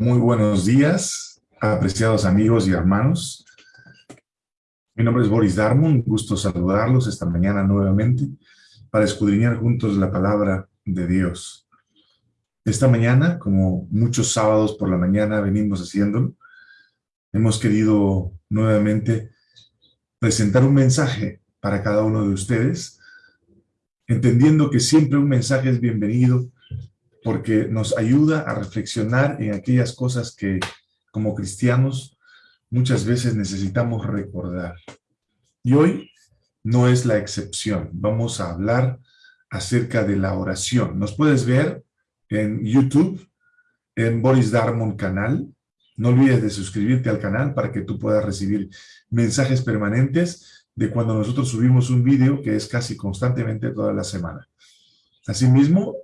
Muy buenos días, apreciados amigos y hermanos. Mi nombre es Boris Darmon, gusto saludarlos esta mañana nuevamente para escudriñar juntos la palabra de Dios. Esta mañana, como muchos sábados por la mañana venimos haciéndolo, hemos querido nuevamente presentar un mensaje para cada uno de ustedes, entendiendo que siempre un mensaje es bienvenido porque nos ayuda a reflexionar en aquellas cosas que como cristianos muchas veces necesitamos recordar. Y hoy no es la excepción. Vamos a hablar acerca de la oración. Nos puedes ver en YouTube, en Boris Darmon canal. No olvides de suscribirte al canal para que tú puedas recibir mensajes permanentes de cuando nosotros subimos un vídeo que es casi constantemente toda la semana. Asimismo,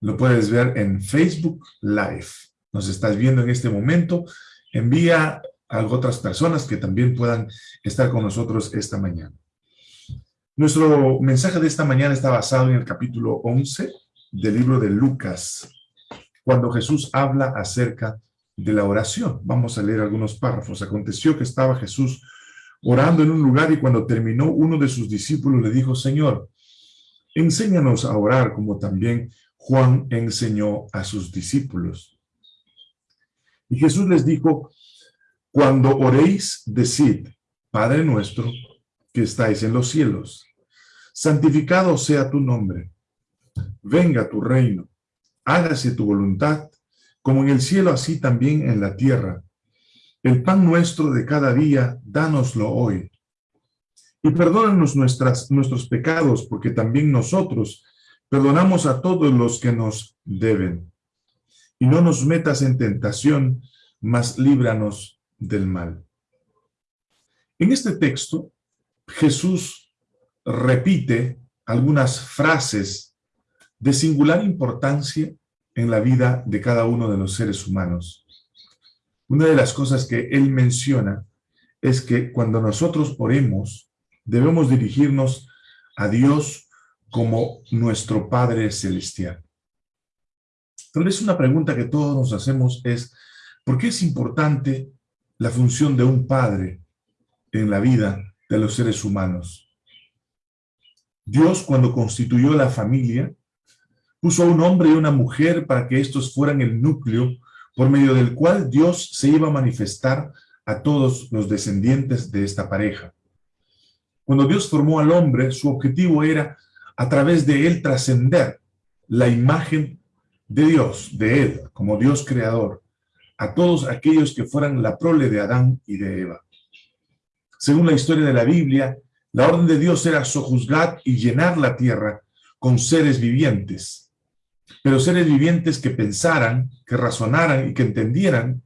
lo puedes ver en Facebook Live. Nos estás viendo en este momento. Envía a otras personas que también puedan estar con nosotros esta mañana. Nuestro mensaje de esta mañana está basado en el capítulo 11 del libro de Lucas, cuando Jesús habla acerca de la oración. Vamos a leer algunos párrafos. Aconteció que estaba Jesús orando en un lugar y cuando terminó uno de sus discípulos le dijo, Señor, enséñanos a orar como también Juan enseñó a sus discípulos. Y Jesús les dijo, cuando oréis, decid, Padre nuestro, que estáis en los cielos, santificado sea tu nombre, venga tu reino, hágase tu voluntad, como en el cielo, así también en la tierra. El pan nuestro de cada día, dánoslo hoy. Y perdónanos nuestras, nuestros pecados, porque también nosotros Perdonamos a todos los que nos deben. Y no nos metas en tentación, mas líbranos del mal. En este texto, Jesús repite algunas frases de singular importancia en la vida de cada uno de los seres humanos. Una de las cosas que él menciona es que cuando nosotros oremos, debemos dirigirnos a Dios como nuestro Padre Celestial. Tal vez una pregunta que todos nos hacemos es, ¿por qué es importante la función de un padre en la vida de los seres humanos? Dios, cuando constituyó la familia, puso a un hombre y una mujer para que estos fueran el núcleo por medio del cual Dios se iba a manifestar a todos los descendientes de esta pareja. Cuando Dios formó al hombre, su objetivo era a través de él trascender la imagen de Dios, de él, como Dios creador, a todos aquellos que fueran la prole de Adán y de Eva. Según la historia de la Biblia, la orden de Dios era sojuzgar y llenar la tierra con seres vivientes, pero seres vivientes que pensaran, que razonaran y que entendieran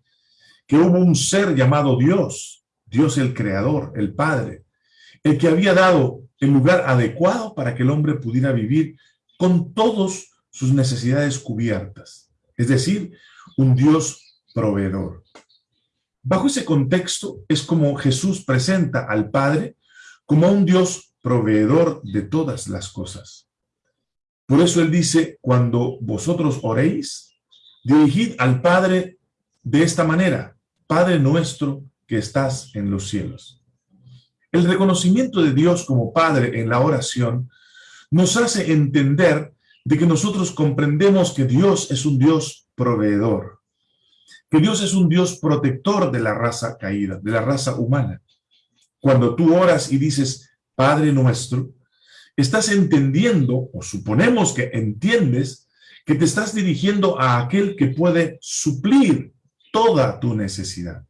que hubo un ser llamado Dios, Dios el Creador, el Padre, el que había dado el lugar adecuado para que el hombre pudiera vivir con todas sus necesidades cubiertas, es decir, un Dios proveedor. Bajo ese contexto es como Jesús presenta al Padre como un Dios proveedor de todas las cosas. Por eso Él dice, cuando vosotros oréis, dirigid al Padre de esta manera, Padre nuestro que estás en los cielos. El reconocimiento de Dios como Padre en la oración nos hace entender de que nosotros comprendemos que Dios es un Dios proveedor, que Dios es un Dios protector de la raza caída, de la raza humana. Cuando tú oras y dices, Padre nuestro, estás entendiendo, o suponemos que entiendes, que te estás dirigiendo a aquel que puede suplir toda tu necesidad.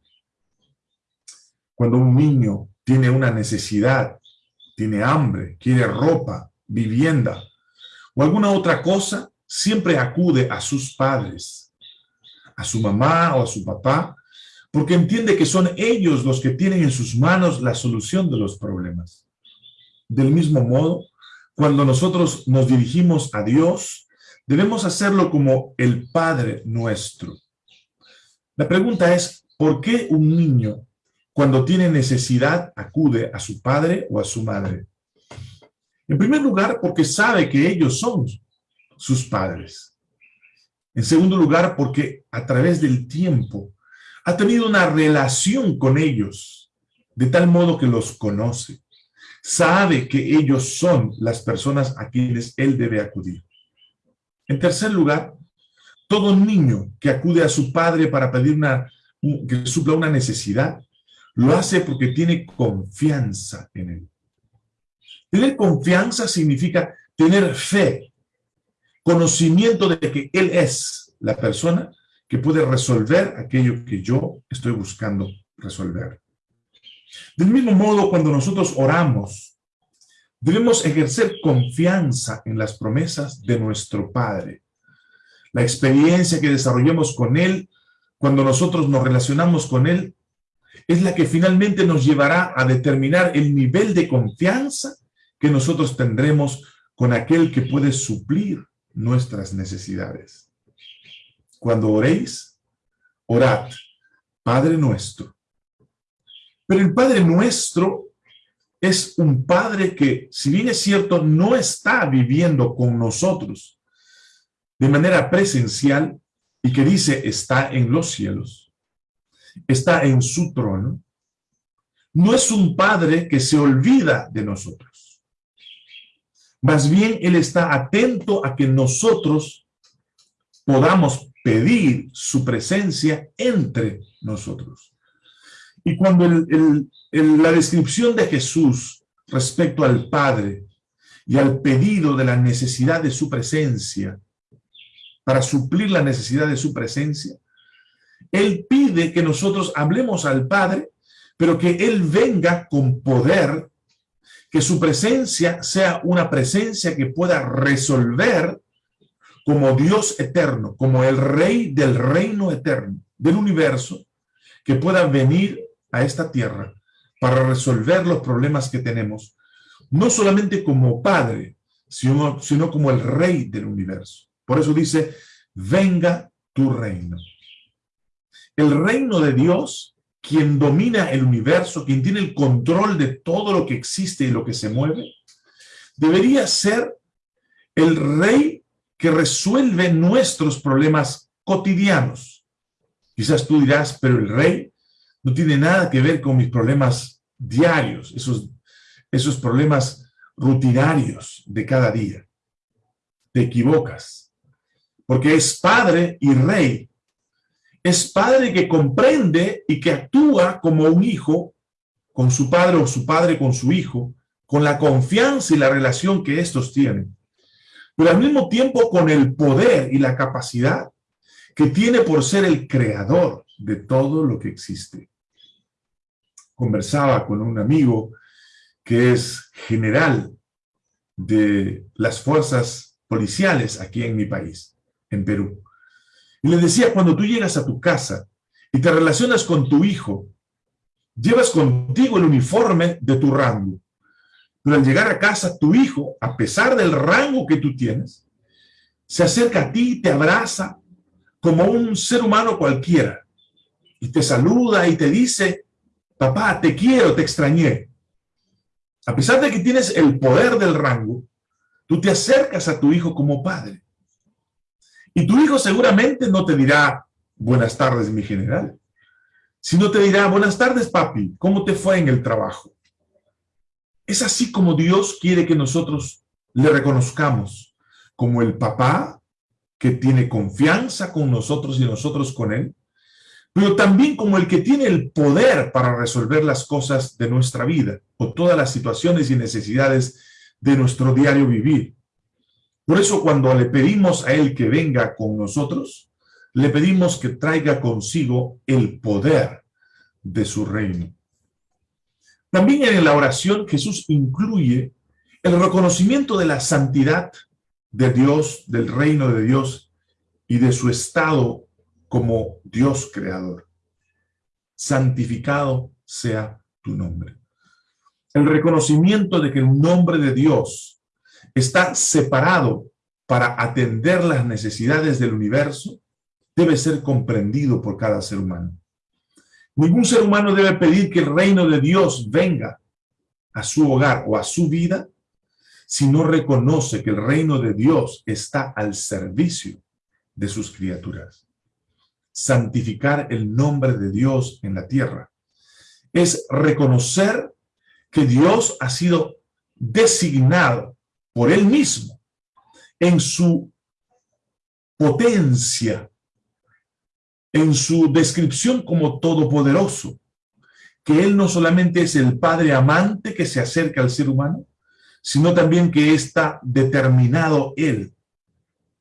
Cuando un niño tiene una necesidad, tiene hambre, quiere ropa, vivienda o alguna otra cosa, siempre acude a sus padres, a su mamá o a su papá, porque entiende que son ellos los que tienen en sus manos la solución de los problemas. Del mismo modo, cuando nosotros nos dirigimos a Dios, debemos hacerlo como el Padre nuestro. La pregunta es, ¿por qué un niño cuando tiene necesidad, acude a su padre o a su madre. En primer lugar, porque sabe que ellos son sus padres. En segundo lugar, porque a través del tiempo ha tenido una relación con ellos, de tal modo que los conoce. Sabe que ellos son las personas a quienes él debe acudir. En tercer lugar, todo niño que acude a su padre para pedir una, que supla una necesidad, lo hace porque tiene confianza en él. Tener confianza significa tener fe, conocimiento de que él es la persona que puede resolver aquello que yo estoy buscando resolver. Del mismo modo, cuando nosotros oramos, debemos ejercer confianza en las promesas de nuestro Padre. La experiencia que desarrollemos con Él, cuando nosotros nos relacionamos con Él, es la que finalmente nos llevará a determinar el nivel de confianza que nosotros tendremos con aquel que puede suplir nuestras necesidades. Cuando oréis, orad, Padre nuestro. Pero el Padre nuestro es un Padre que, si bien es cierto, no está viviendo con nosotros de manera presencial y que dice está en los cielos, está en su trono, no es un Padre que se olvida de nosotros. Más bien, Él está atento a que nosotros podamos pedir su presencia entre nosotros. Y cuando la descripción de Jesús respecto al Padre y al pedido de la necesidad de su presencia, para suplir la necesidad de su presencia, él pide que nosotros hablemos al Padre, pero que Él venga con poder, que su presencia sea una presencia que pueda resolver como Dios eterno, como el Rey del reino eterno, del universo, que pueda venir a esta tierra para resolver los problemas que tenemos, no solamente como Padre, sino, sino como el Rey del universo. Por eso dice, venga tu reino. El reino de Dios, quien domina el universo, quien tiene el control de todo lo que existe y lo que se mueve, debería ser el rey que resuelve nuestros problemas cotidianos. Quizás tú dirás, pero el rey no tiene nada que ver con mis problemas diarios, esos, esos problemas rutinarios de cada día. Te equivocas, porque es padre y rey es padre que comprende y que actúa como un hijo con su padre o su padre con su hijo, con la confianza y la relación que estos tienen, pero al mismo tiempo con el poder y la capacidad que tiene por ser el creador de todo lo que existe. Conversaba con un amigo que es general de las fuerzas policiales aquí en mi país, en Perú. Y le decía, cuando tú llegas a tu casa y te relacionas con tu hijo, llevas contigo el uniforme de tu rango. Pero al llegar a casa, tu hijo, a pesar del rango que tú tienes, se acerca a ti te abraza como un ser humano cualquiera. Y te saluda y te dice, papá, te quiero, te extrañé. A pesar de que tienes el poder del rango, tú te acercas a tu hijo como padre. Y tu hijo seguramente no te dirá, buenas tardes, mi general, sino te dirá, buenas tardes, papi, ¿cómo te fue en el trabajo? Es así como Dios quiere que nosotros le reconozcamos como el papá que tiene confianza con nosotros y nosotros con él, pero también como el que tiene el poder para resolver las cosas de nuestra vida o todas las situaciones y necesidades de nuestro diario vivir. Por eso cuando le pedimos a Él que venga con nosotros, le pedimos que traiga consigo el poder de su reino. También en la oración Jesús incluye el reconocimiento de la santidad de Dios, del reino de Dios y de su estado como Dios creador. Santificado sea tu nombre. El reconocimiento de que el nombre de Dios está separado para atender las necesidades del universo, debe ser comprendido por cada ser humano. Ningún ser humano debe pedir que el reino de Dios venga a su hogar o a su vida si no reconoce que el reino de Dios está al servicio de sus criaturas. Santificar el nombre de Dios en la tierra es reconocer que Dios ha sido designado por Él mismo en su potencia, en su descripción como todopoderoso, que Él no solamente es el Padre amante que se acerca al ser humano, sino también que está determinado Él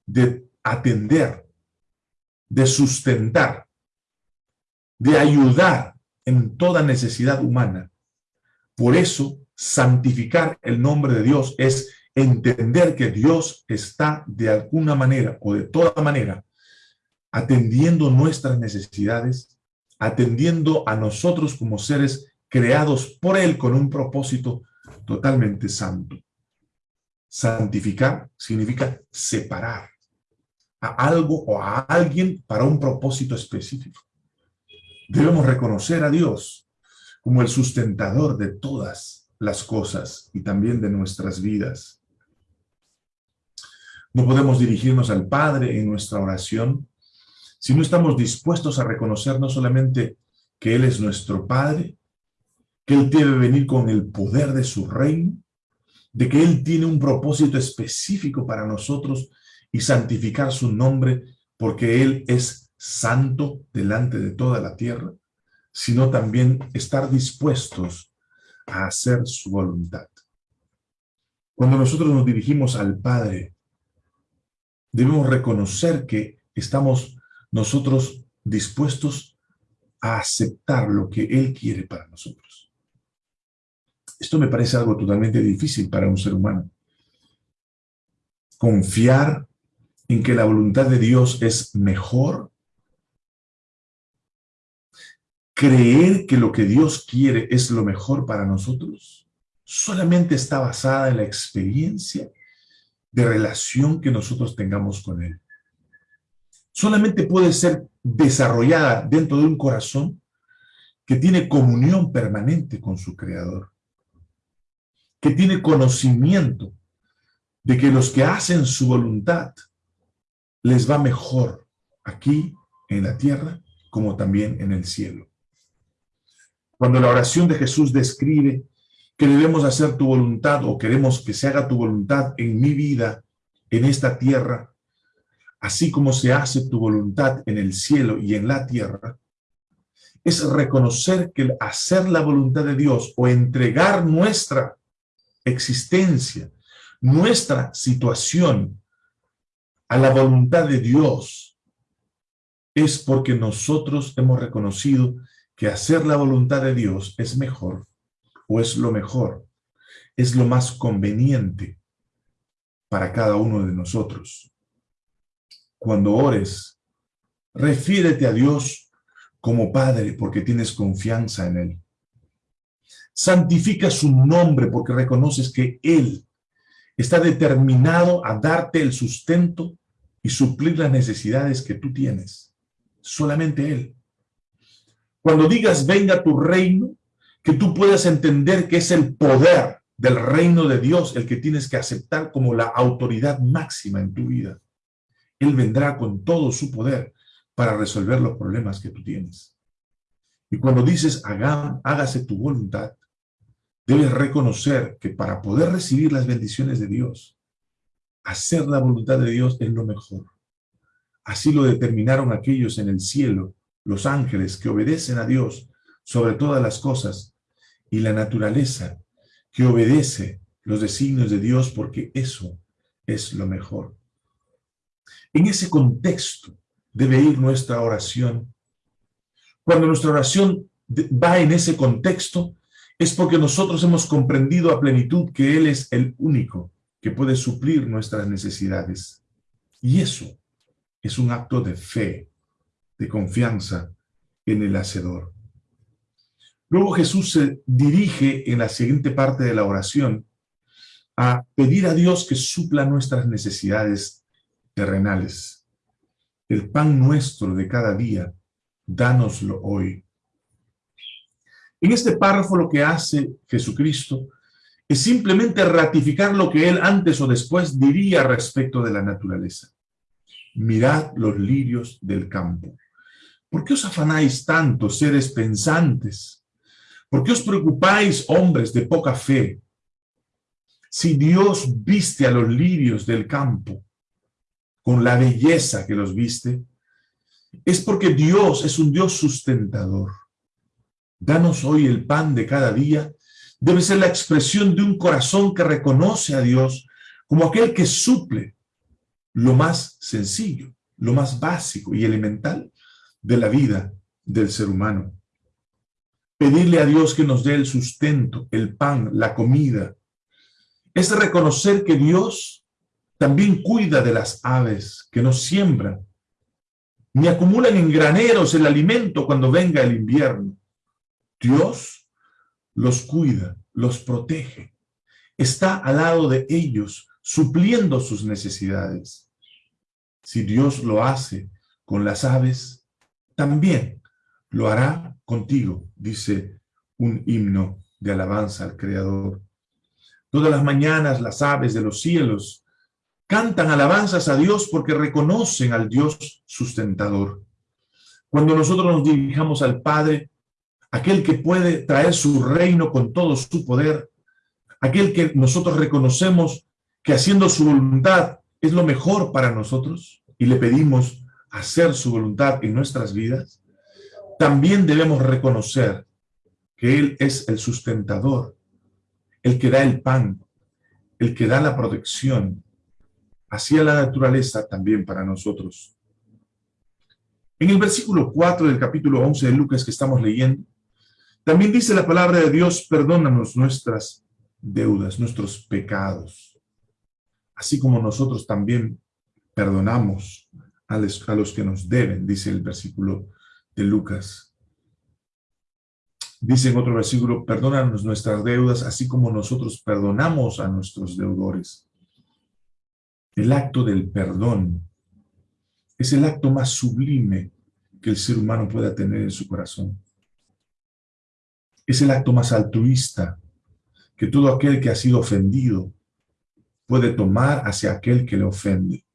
de atender, de sustentar, de ayudar en toda necesidad humana. Por eso, santificar el nombre de Dios es entender que Dios está de alguna manera o de toda manera atendiendo nuestras necesidades, atendiendo a nosotros como seres creados por Él con un propósito totalmente santo. Santificar significa separar a algo o a alguien para un propósito específico. Debemos reconocer a Dios como el sustentador de todas las cosas y también de nuestras vidas. No podemos dirigirnos al Padre en nuestra oración si no estamos dispuestos a reconocer no solamente que Él es nuestro Padre, que Él debe venir con el poder de su reino, de que Él tiene un propósito específico para nosotros y santificar su nombre porque Él es santo delante de toda la tierra, sino también estar dispuestos a hacer su voluntad. Cuando nosotros nos dirigimos al Padre, debemos reconocer que estamos nosotros dispuestos a aceptar lo que Él quiere para nosotros. Esto me parece algo totalmente difícil para un ser humano. Confiar en que la voluntad de Dios es mejor. Creer que lo que Dios quiere es lo mejor para nosotros. Solamente está basada en la experiencia de relación que nosotros tengamos con Él. Solamente puede ser desarrollada dentro de un corazón que tiene comunión permanente con su Creador que tiene conocimiento de que los que hacen su voluntad les va mejor aquí en la tierra como también en el cielo. Cuando la oración de Jesús describe que debemos hacer tu voluntad o queremos que se haga tu voluntad en mi vida, en esta tierra, así como se hace tu voluntad en el cielo y en la tierra, es reconocer que hacer la voluntad de Dios o entregar nuestra existencia, nuestra situación a la voluntad de Dios, es porque nosotros hemos reconocido que hacer la voluntad de Dios es mejor o es lo mejor, es lo más conveniente para cada uno de nosotros. Cuando ores, refiérete a Dios como Padre porque tienes confianza en Él. Santifica su nombre porque reconoces que Él está determinado a darte el sustento y suplir las necesidades que tú tienes. Solamente Él. Cuando digas venga tu reino, que tú puedas entender que es el poder del reino de Dios el que tienes que aceptar como la autoridad máxima en tu vida. Él vendrá con todo su poder para resolver los problemas que tú tienes. Y cuando dices, hágase tu voluntad, debes reconocer que para poder recibir las bendiciones de Dios, hacer la voluntad de Dios es lo mejor. Así lo determinaron aquellos en el cielo, los ángeles que obedecen a Dios sobre todas las cosas, y la naturaleza que obedece los designios de Dios porque eso es lo mejor. En ese contexto debe ir nuestra oración. Cuando nuestra oración va en ese contexto, es porque nosotros hemos comprendido a plenitud que Él es el único que puede suplir nuestras necesidades. Y eso es un acto de fe, de confianza en el Hacedor. Luego Jesús se dirige en la siguiente parte de la oración a pedir a Dios que supla nuestras necesidades terrenales. El pan nuestro de cada día, dánoslo hoy. En este párrafo lo que hace Jesucristo es simplemente ratificar lo que él antes o después diría respecto de la naturaleza. mirad los lirios del campo. ¿Por qué os afanáis tanto, seres pensantes? ¿Por qué os preocupáis, hombres de poca fe? Si Dios viste a los lirios del campo con la belleza que los viste, es porque Dios es un Dios sustentador. Danos hoy el pan de cada día debe ser la expresión de un corazón que reconoce a Dios como aquel que suple lo más sencillo, lo más básico y elemental de la vida del ser humano. Pedirle a Dios que nos dé el sustento, el pan, la comida, es reconocer que Dios también cuida de las aves que nos siembran, ni acumulan en graneros el alimento cuando venga el invierno. Dios los cuida, los protege, está al lado de ellos, supliendo sus necesidades. Si Dios lo hace con las aves, también lo hará contigo, dice un himno de alabanza al Creador. Todas las mañanas las aves de los cielos cantan alabanzas a Dios porque reconocen al Dios sustentador. Cuando nosotros nos dirijamos al Padre, aquel que puede traer su reino con todo su poder, aquel que nosotros reconocemos que haciendo su voluntad es lo mejor para nosotros y le pedimos hacer su voluntad en nuestras vidas, también debemos reconocer que Él es el sustentador, el que da el pan, el que da la protección, hacia la naturaleza también para nosotros. En el versículo 4 del capítulo 11 de Lucas que estamos leyendo, también dice la palabra de Dios, perdónanos nuestras deudas, nuestros pecados, así como nosotros también perdonamos a los, a los que nos deben, dice el versículo de Lucas. Dice en otro versículo, perdónanos nuestras deudas, así como nosotros perdonamos a nuestros deudores. El acto del perdón es el acto más sublime que el ser humano pueda tener en su corazón. Es el acto más altruista que todo aquel que ha sido ofendido puede tomar hacia aquel que le ofende.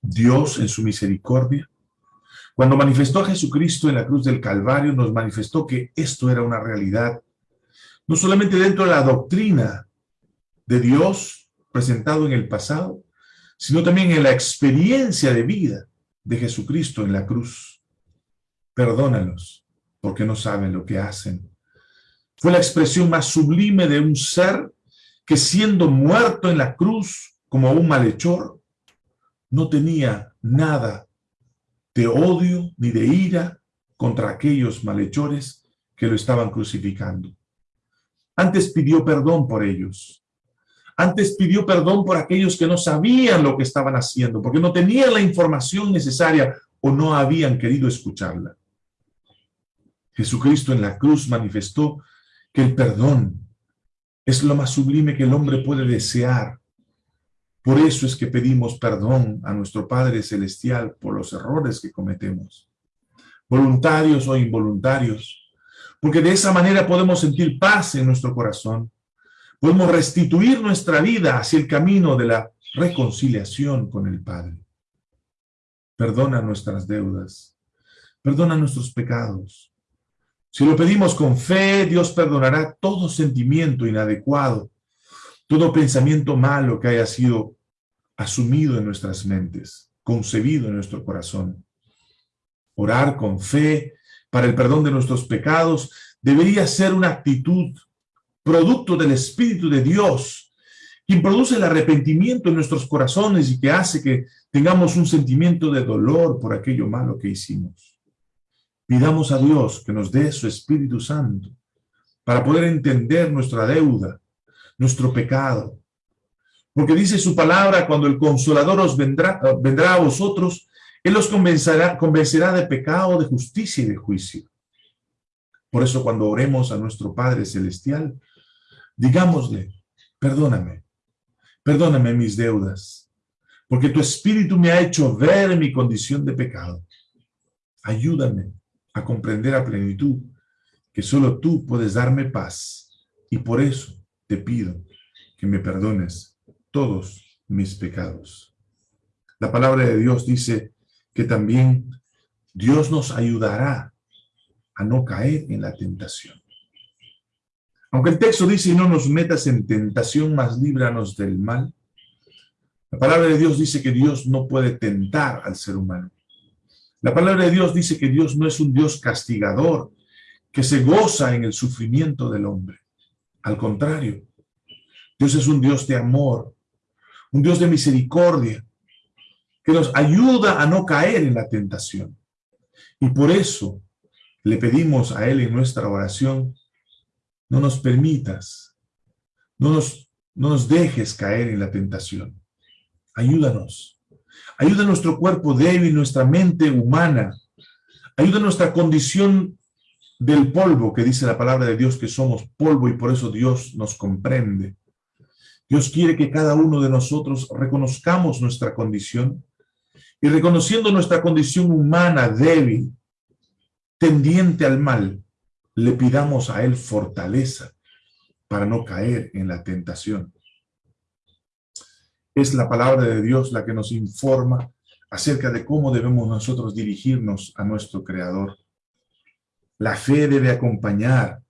Dios, en su misericordia, cuando manifestó a Jesucristo en la cruz del Calvario, nos manifestó que esto era una realidad, no solamente dentro de la doctrina de Dios presentado en el pasado, sino también en la experiencia de vida de Jesucristo en la cruz. Perdónalos, porque no saben lo que hacen. Fue la expresión más sublime de un ser que siendo muerto en la cruz como un malhechor, no tenía nada de odio ni de ira contra aquellos malhechores que lo estaban crucificando. Antes pidió perdón por ellos. Antes pidió perdón por aquellos que no sabían lo que estaban haciendo, porque no tenían la información necesaria o no habían querido escucharla. Jesucristo en la cruz manifestó que el perdón es lo más sublime que el hombre puede desear por eso es que pedimos perdón a nuestro Padre Celestial por los errores que cometemos, voluntarios o involuntarios, porque de esa manera podemos sentir paz en nuestro corazón, podemos restituir nuestra vida hacia el camino de la reconciliación con el Padre. Perdona nuestras deudas, perdona nuestros pecados. Si lo pedimos con fe, Dios perdonará todo sentimiento inadecuado todo pensamiento malo que haya sido asumido en nuestras mentes, concebido en nuestro corazón. Orar con fe para el perdón de nuestros pecados debería ser una actitud producto del Espíritu de Dios, quien produce el arrepentimiento en nuestros corazones y que hace que tengamos un sentimiento de dolor por aquello malo que hicimos. Pidamos a Dios que nos dé su Espíritu Santo para poder entender nuestra deuda, nuestro pecado. Porque dice su palabra, cuando el Consolador os vendrá, vendrá a vosotros, Él os convencerá, convencerá de pecado, de justicia y de juicio. Por eso cuando oremos a nuestro Padre Celestial, digámosle, perdóname, perdóname mis deudas, porque tu Espíritu me ha hecho ver mi condición de pecado. Ayúdame a comprender a plenitud que solo tú puedes darme paz y por eso te pido que me perdones todos mis pecados. La palabra de Dios dice que también Dios nos ayudará a no caer en la tentación. Aunque el texto dice, no nos metas en tentación, más líbranos del mal. La palabra de Dios dice que Dios no puede tentar al ser humano. La palabra de Dios dice que Dios no es un Dios castigador, que se goza en el sufrimiento del hombre. Al contrario, Dios es un Dios de amor, un Dios de misericordia, que nos ayuda a no caer en la tentación. Y por eso le pedimos a Él en nuestra oración, no nos permitas, no nos, no nos dejes caer en la tentación. Ayúdanos. Ayuda a nuestro cuerpo débil, nuestra mente humana. Ayuda nuestra condición del polvo, que dice la palabra de Dios que somos polvo y por eso Dios nos comprende. Dios quiere que cada uno de nosotros reconozcamos nuestra condición y reconociendo nuestra condición humana débil, tendiente al mal, le pidamos a Él fortaleza para no caer en la tentación. Es la palabra de Dios la que nos informa acerca de cómo debemos nosotros dirigirnos a nuestro Creador. La fe debe acompañar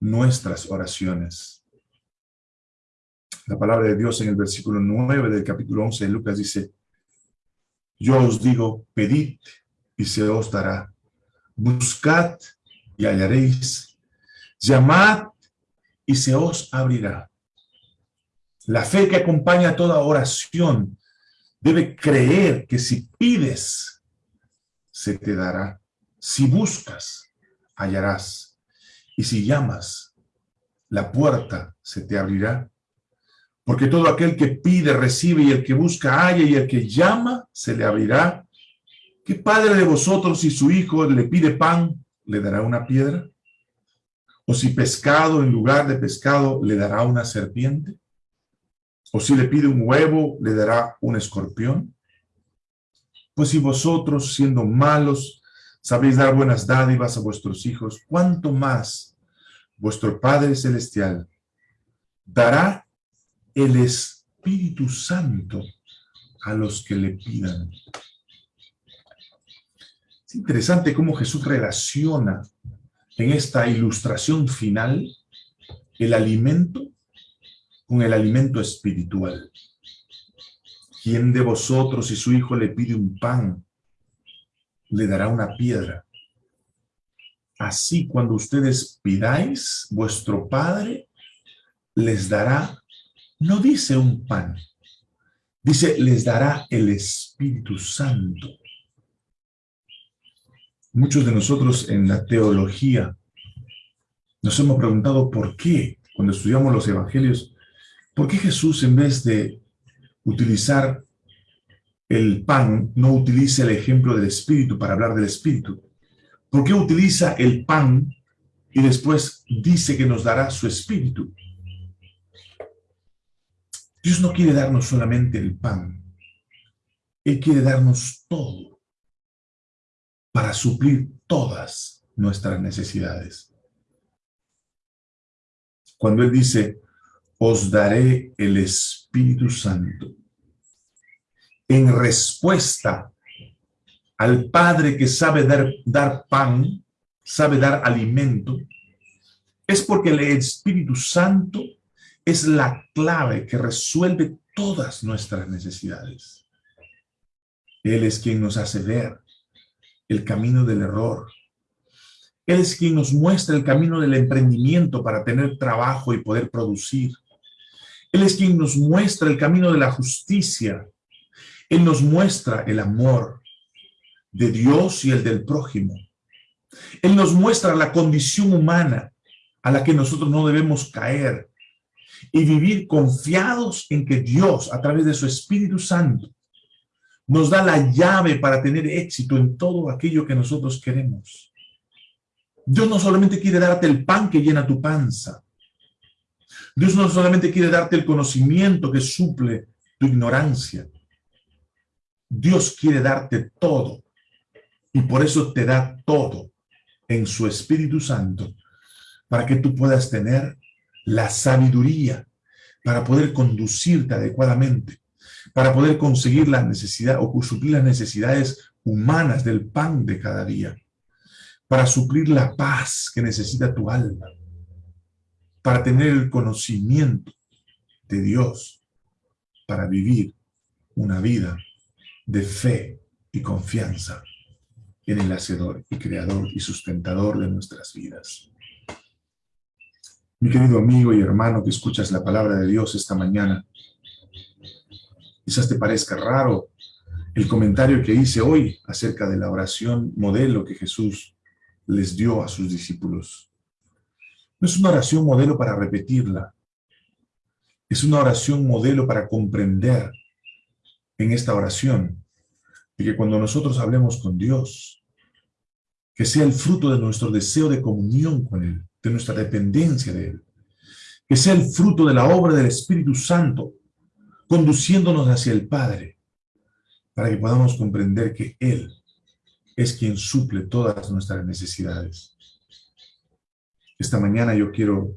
nuestras oraciones. La palabra de Dios en el versículo 9 del capítulo 11 de Lucas dice, yo os digo, pedid y se os dará. Buscad y hallaréis. Llamad y se os abrirá. La fe que acompaña toda oración debe creer que si pides, se te dará. Si buscas, hallarás. Y si llamas, la puerta se te abrirá. Porque todo aquel que pide, recibe, y el que busca, halla, y el que llama, se le abrirá. ¿Qué padre de vosotros, si su hijo le pide pan, le dará una piedra? ¿O si pescado en lugar de pescado, le dará una serpiente? ¿O si le pide un huevo, le dará un escorpión? Pues si vosotros, siendo malos, sabéis dar buenas dádivas a vuestros hijos, ¿cuánto más vuestro Padre Celestial dará el Espíritu Santo a los que le pidan. Es interesante cómo Jesús relaciona en esta ilustración final el alimento con el alimento espiritual. ¿Quién de vosotros, si su hijo le pide un pan, le dará una piedra? Así cuando ustedes pidáis, vuestro Padre les dará no dice un pan, dice, les dará el Espíritu Santo. Muchos de nosotros en la teología nos hemos preguntado por qué, cuando estudiamos los evangelios, ¿por qué Jesús en vez de utilizar el pan, no utiliza el ejemplo del Espíritu para hablar del Espíritu? ¿Por qué utiliza el pan y después dice que nos dará su Espíritu? Dios no quiere darnos solamente el pan. Él quiere darnos todo para suplir todas nuestras necesidades. Cuando Él dice, os daré el Espíritu Santo, en respuesta al Padre que sabe dar, dar pan, sabe dar alimento, es porque el Espíritu Santo es la clave que resuelve todas nuestras necesidades. Él es quien nos hace ver el camino del error. Él es quien nos muestra el camino del emprendimiento para tener trabajo y poder producir. Él es quien nos muestra el camino de la justicia. Él nos muestra el amor de Dios y el del prójimo. Él nos muestra la condición humana a la que nosotros no debemos caer y vivir confiados en que Dios, a través de su Espíritu Santo, nos da la llave para tener éxito en todo aquello que nosotros queremos. Dios no solamente quiere darte el pan que llena tu panza. Dios no solamente quiere darte el conocimiento que suple tu ignorancia. Dios quiere darte todo. Y por eso te da todo en su Espíritu Santo, para que tú puedas tener la sabiduría para poder conducirte adecuadamente, para poder conseguir la necesidad o suplir las necesidades humanas del pan de cada día, para suplir la paz que necesita tu alma, para tener el conocimiento de Dios, para vivir una vida de fe y confianza en el Hacedor y Creador y Sustentador de nuestras vidas. Mi querido amigo y hermano que escuchas la palabra de Dios esta mañana, quizás te parezca raro el comentario que hice hoy acerca de la oración modelo que Jesús les dio a sus discípulos. No es una oración modelo para repetirla, es una oración modelo para comprender en esta oración y que cuando nosotros hablemos con Dios, que sea el fruto de nuestro deseo de comunión con Él, de nuestra dependencia de Él, que sea el fruto de la obra del Espíritu Santo, conduciéndonos hacia el Padre, para que podamos comprender que Él es quien suple todas nuestras necesidades. Esta mañana yo quiero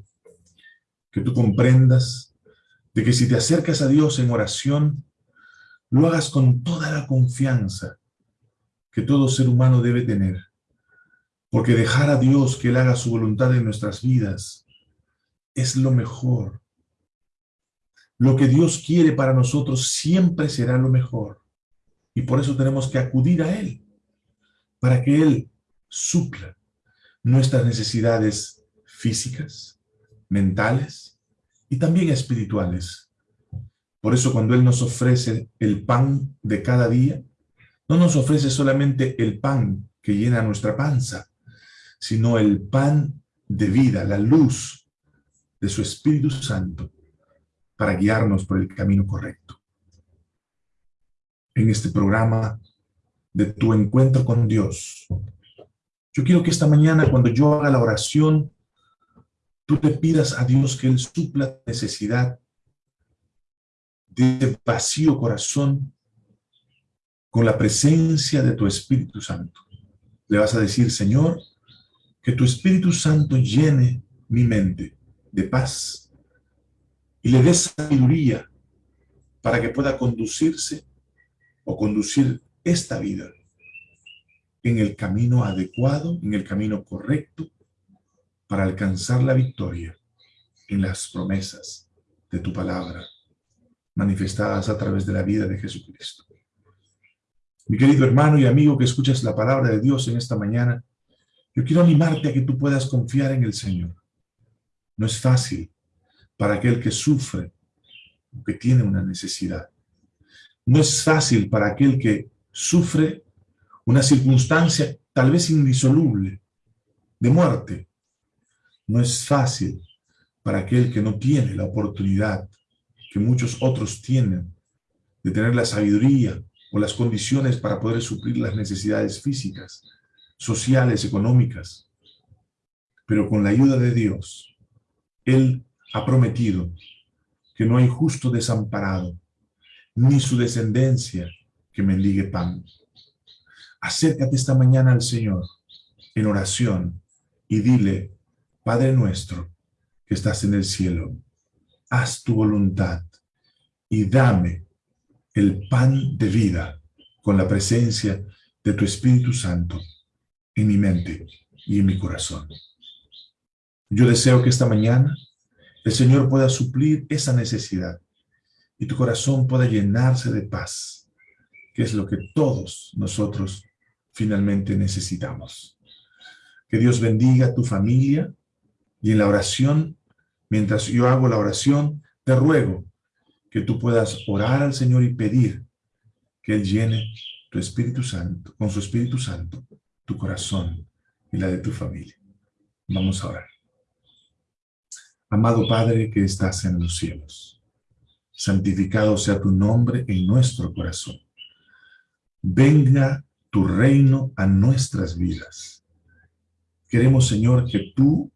que tú comprendas de que si te acercas a Dios en oración, lo hagas con toda la confianza que todo ser humano debe tener. Porque dejar a Dios que Él haga su voluntad en nuestras vidas es lo mejor. Lo que Dios quiere para nosotros siempre será lo mejor. Y por eso tenemos que acudir a Él, para que Él supla nuestras necesidades físicas, mentales y también espirituales. Por eso cuando Él nos ofrece el pan de cada día, no nos ofrece solamente el pan que llena nuestra panza, sino el pan de vida, la luz de su Espíritu Santo para guiarnos por el camino correcto. En este programa de tu encuentro con Dios, yo quiero que esta mañana cuando yo haga la oración, tú te pidas a Dios que Él supla necesidad de vacío corazón con la presencia de tu Espíritu Santo. Le vas a decir, Señor, que tu Espíritu Santo llene mi mente de paz y le dé sabiduría para que pueda conducirse o conducir esta vida en el camino adecuado, en el camino correcto, para alcanzar la victoria en las promesas de tu palabra manifestadas a través de la vida de Jesucristo. Mi querido hermano y amigo que escuchas la palabra de Dios en esta mañana, yo quiero animarte a que tú puedas confiar en el Señor. No es fácil para aquel que sufre o que tiene una necesidad. No es fácil para aquel que sufre una circunstancia tal vez indisoluble de muerte. No es fácil para aquel que no tiene la oportunidad que muchos otros tienen, de tener la sabiduría o las condiciones para poder suplir las necesidades físicas, sociales, económicas. Pero con la ayuda de Dios, Él ha prometido que no hay justo desamparado, ni su descendencia que mendigue pan. Acércate esta mañana al Señor en oración y dile, Padre nuestro, que estás en el cielo, haz tu voluntad y dame el pan de vida con la presencia de tu Espíritu Santo en mi mente y en mi corazón. Yo deseo que esta mañana el Señor pueda suplir esa necesidad y tu corazón pueda llenarse de paz, que es lo que todos nosotros finalmente necesitamos. Que Dios bendiga a tu familia y en la oración Mientras yo hago la oración, te ruego que tú puedas orar al Señor y pedir que Él llene tu Espíritu Santo, con su Espíritu Santo, tu corazón y la de tu familia. Vamos a orar. Amado Padre que estás en los cielos, santificado sea tu nombre en nuestro corazón. Venga tu reino a nuestras vidas. Queremos, Señor, que tú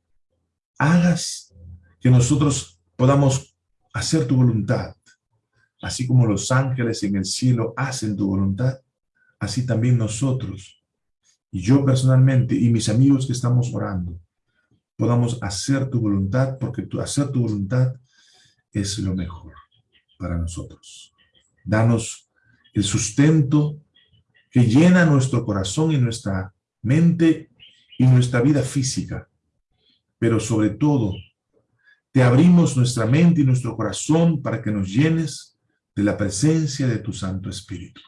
hagas que nosotros podamos hacer tu voluntad, así como los ángeles en el cielo hacen tu voluntad, así también nosotros, y yo personalmente, y mis amigos que estamos orando, podamos hacer tu voluntad, porque tu, hacer tu voluntad es lo mejor para nosotros. Danos el sustento que llena nuestro corazón y nuestra mente y nuestra vida física. Pero sobre todo, te abrimos nuestra mente y nuestro corazón para que nos llenes de la presencia de tu Santo Espíritu.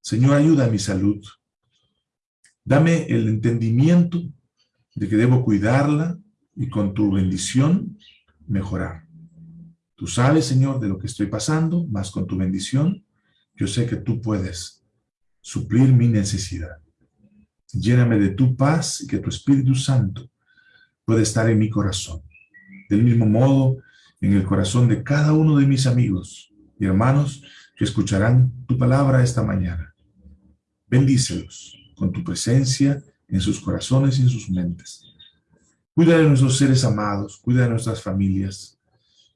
Señor, ayuda a mi salud. Dame el entendimiento de que debo cuidarla y con tu bendición mejorar. Tú sabes, Señor, de lo que estoy pasando, más con tu bendición, yo sé que tú puedes suplir mi necesidad. Lléname de tu paz y que tu Espíritu Santo pueda estar en mi corazón. Del mismo modo, en el corazón de cada uno de mis amigos y hermanos que escucharán tu palabra esta mañana. Bendícelos con tu presencia en sus corazones y en sus mentes. Cuida de nuestros seres amados, cuida de nuestras familias.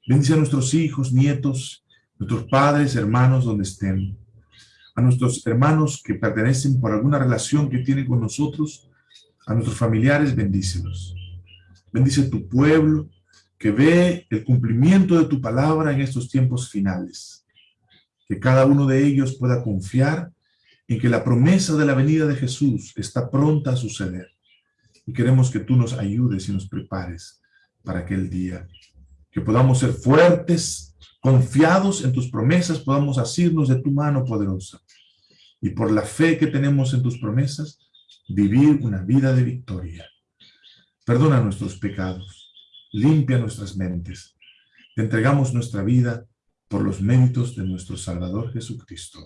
Bendice a nuestros hijos, nietos, nuestros padres, hermanos, donde estén. A nuestros hermanos que pertenecen por alguna relación que tienen con nosotros, a nuestros familiares, bendícelos. Bendice tu pueblo que ve el cumplimiento de tu palabra en estos tiempos finales. Que cada uno de ellos pueda confiar en que la promesa de la venida de Jesús está pronta a suceder. Y queremos que tú nos ayudes y nos prepares para aquel día. Que podamos ser fuertes, confiados en tus promesas, podamos asirnos de tu mano poderosa. Y por la fe que tenemos en tus promesas, vivir una vida de victoria. Perdona nuestros pecados, limpia nuestras mentes. Te entregamos nuestra vida por los méritos de nuestro Salvador Jesucristo.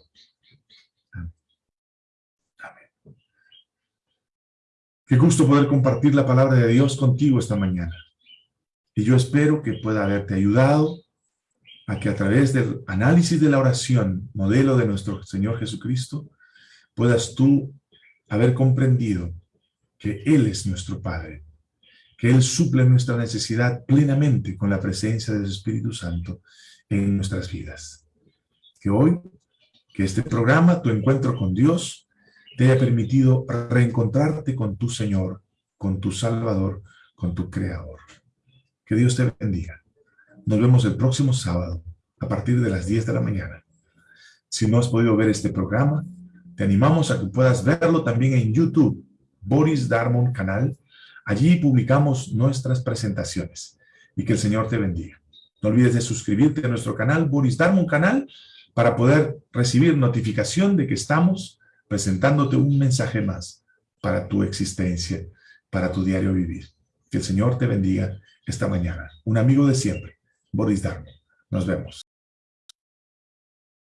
Qué gusto poder compartir la palabra de Dios contigo esta mañana. Y yo espero que pueda haberte ayudado a que a través del análisis de la oración, modelo de nuestro Señor Jesucristo, puedas tú haber comprendido que Él es nuestro Padre, que Él suple nuestra necesidad plenamente con la presencia del Espíritu Santo en nuestras vidas. Que hoy, que este programa, tu encuentro con Dios, te haya permitido reencontrarte con tu Señor, con tu Salvador, con tu Creador. Que Dios te bendiga. Nos vemos el próximo sábado a partir de las 10 de la mañana. Si no has podido ver este programa, te animamos a que puedas verlo también en YouTube, Boris Darmon Canal. Allí publicamos nuestras presentaciones y que el Señor te bendiga. No olvides de suscribirte a nuestro canal, Boris Darmon Canal, para poder recibir notificación de que estamos presentándote un mensaje más para tu existencia, para tu diario vivir. Que el Señor te bendiga esta mañana. Un amigo de siempre, Boris Darmo. Nos vemos.